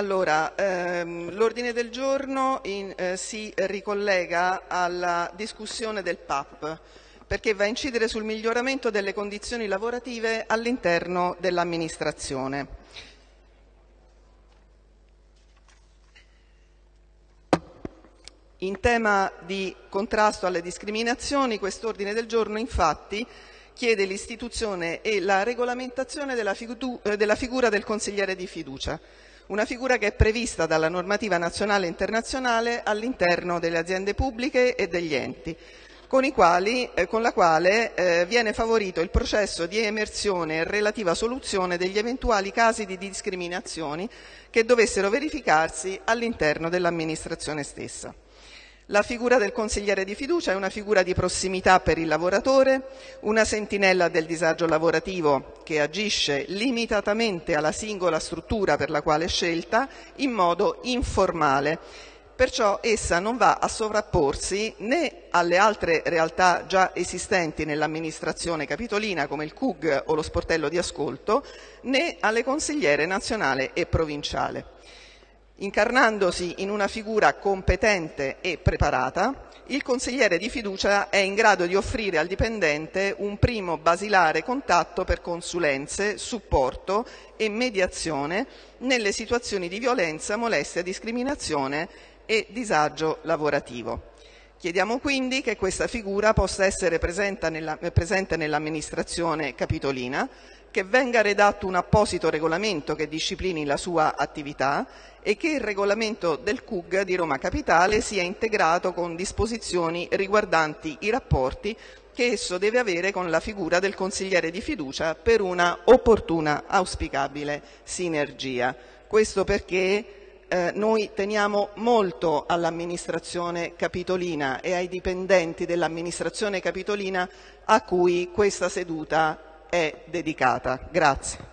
Allora, ehm, l'ordine del giorno in, eh, si ricollega alla discussione del PAP perché va a incidere sul miglioramento delle condizioni lavorative all'interno dell'amministrazione. In tema di contrasto alle discriminazioni, quest'ordine del giorno infatti chiede l'istituzione e la regolamentazione della, eh, della figura del consigliere di fiducia una figura che è prevista dalla normativa nazionale e internazionale all'interno delle aziende pubbliche e degli enti, con, quali, eh, con la quale eh, viene favorito il processo di emersione e relativa soluzione degli eventuali casi di discriminazioni che dovessero verificarsi all'interno dell'amministrazione stessa. La figura del consigliere di fiducia è una figura di prossimità per il lavoratore, una sentinella del disagio lavorativo che agisce limitatamente alla singola struttura per la quale è scelta in modo informale. Perciò essa non va a sovrapporsi né alle altre realtà già esistenti nell'amministrazione capitolina come il CUG o lo sportello di ascolto, né alle consigliere nazionale e provinciale. Incarnandosi in una figura competente e preparata, il consigliere di fiducia è in grado di offrire al dipendente un primo basilare contatto per consulenze, supporto e mediazione nelle situazioni di violenza, molestia, discriminazione e disagio lavorativo. Chiediamo quindi che questa figura possa essere presente nell'amministrazione capitolina che venga redatto un apposito regolamento che disciplini la sua attività e che il regolamento del CUG di Roma Capitale sia integrato con disposizioni riguardanti i rapporti che esso deve avere con la figura del consigliere di fiducia per una opportuna, auspicabile sinergia. Questo perché eh, noi teniamo molto all'amministrazione capitolina e ai dipendenti dell'amministrazione capitolina a cui questa seduta è dedicata. Grazie.